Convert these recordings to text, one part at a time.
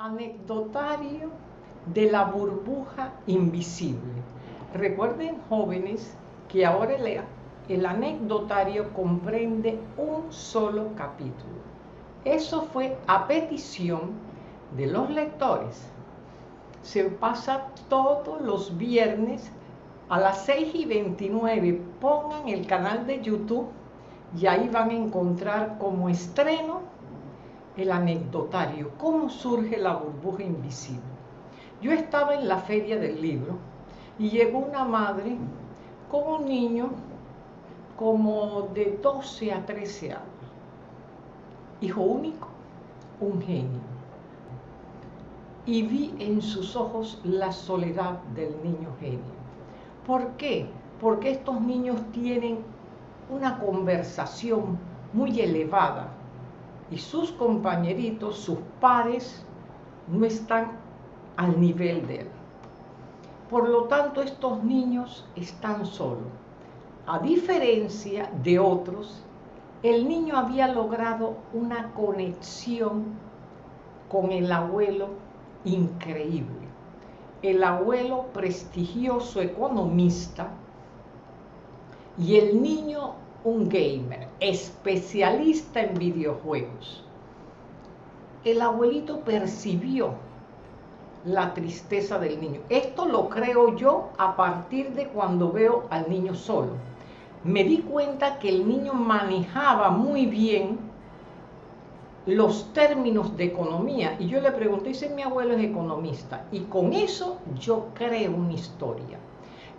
Anecdotario de la burbuja invisible. Recuerden jóvenes que ahora el, el, anecdotario comprende un solo capítulo. Eso fue a petición de los lectores. Se pasa todos los viernes a las 6 y 29. Pongan el canal de YouTube y ahí van a encontrar como estreno el anecdotario, cómo surge la burbuja invisible. Yo estaba en la feria del libro y llegó una madre con un niño como de 12 a 13 años. Hijo único, un genio. Y vi en sus ojos la soledad del niño genio. ¿Por qué? Porque estos niños tienen una conversación muy elevada y sus compañeritos, sus pares, no están al nivel de él. Por lo tanto, estos niños están solos. A diferencia de otros, el niño había logrado una conexión con el abuelo increíble. El abuelo prestigioso economista y el niño un gamer, especialista en videojuegos. El abuelito percibió la tristeza del niño. Esto lo creo yo a partir de cuando veo al niño solo. Me di cuenta que el niño manejaba muy bien los términos de economía. Y yo le pregunté, si mi abuelo es economista. Y con eso yo creo una historia.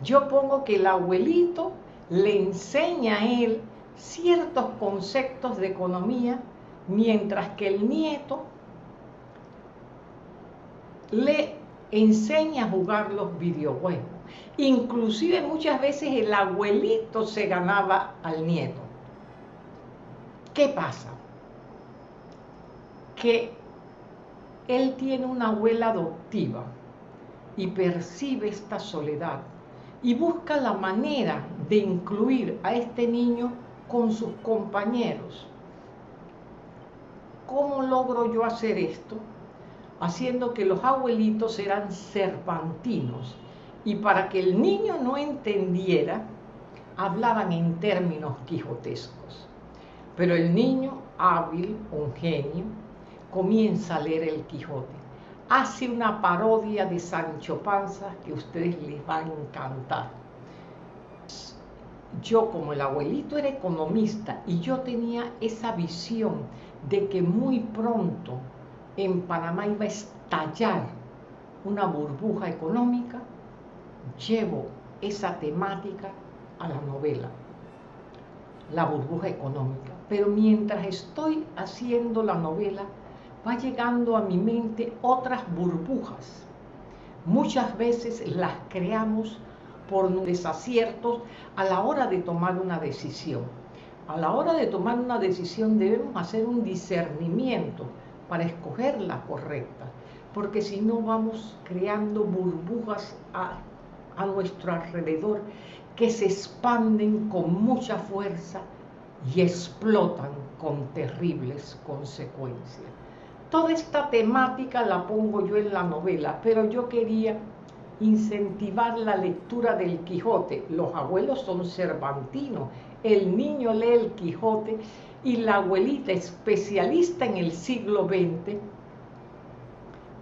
Yo pongo que el abuelito le enseña a él ciertos conceptos de economía, mientras que el nieto le enseña a jugar los videojuegos. Inclusive muchas veces el abuelito se ganaba al nieto. ¿Qué pasa? Que él tiene una abuela adoptiva y percibe esta soledad y busca la manera de incluir a este niño con sus compañeros. ¿Cómo logro yo hacer esto? Haciendo que los abuelitos eran cervantinos y para que el niño no entendiera, hablaban en términos quijotescos. Pero el niño hábil, un genio, comienza a leer el Quijote hace una parodia de Sancho Panza que ustedes les va a encantar. Yo como el abuelito era economista y yo tenía esa visión de que muy pronto en Panamá iba a estallar una burbuja económica, llevo esa temática a la novela, la burbuja económica. Pero mientras estoy haciendo la novela, va llegando a mi mente otras burbujas. Muchas veces las creamos por desaciertos a la hora de tomar una decisión. A la hora de tomar una decisión debemos hacer un discernimiento para escoger la correcta, porque si no vamos creando burbujas a, a nuestro alrededor que se expanden con mucha fuerza y explotan con terribles consecuencias. Toda esta temática la pongo yo en la novela, pero yo quería incentivar la lectura del Quijote. Los abuelos son cervantinos, el niño lee el Quijote y la abuelita, especialista en el siglo XX,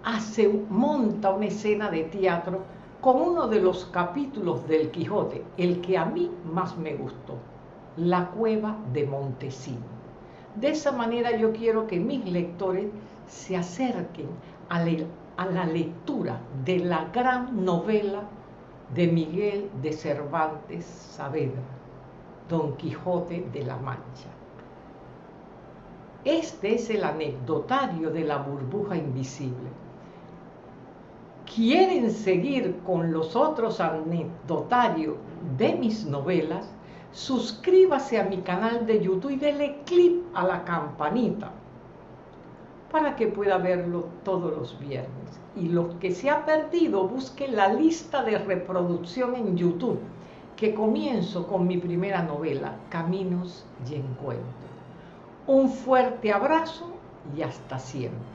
hace, monta una escena de teatro con uno de los capítulos del Quijote, el que a mí más me gustó, La cueva de Montesino. De esa manera yo quiero que mis lectores se acerquen a, la lectura de la gran novela de Miguel de Cervantes Saavedra, Don Quijote de la Mancha. Este es el anecdotario de la burbuja invisible. ¿Quieren seguir con los otros anecdotarios de mis novelas? Suscríbase a mi canal de YouTube y dele clic a la campanita para que pueda verlo todos los viernes. Y lo que se ha perdido, busque la lista de reproducción en YouTube, que comienzo con mi primera novela, Caminos y Encuentros. Un fuerte abrazo y hasta siempre.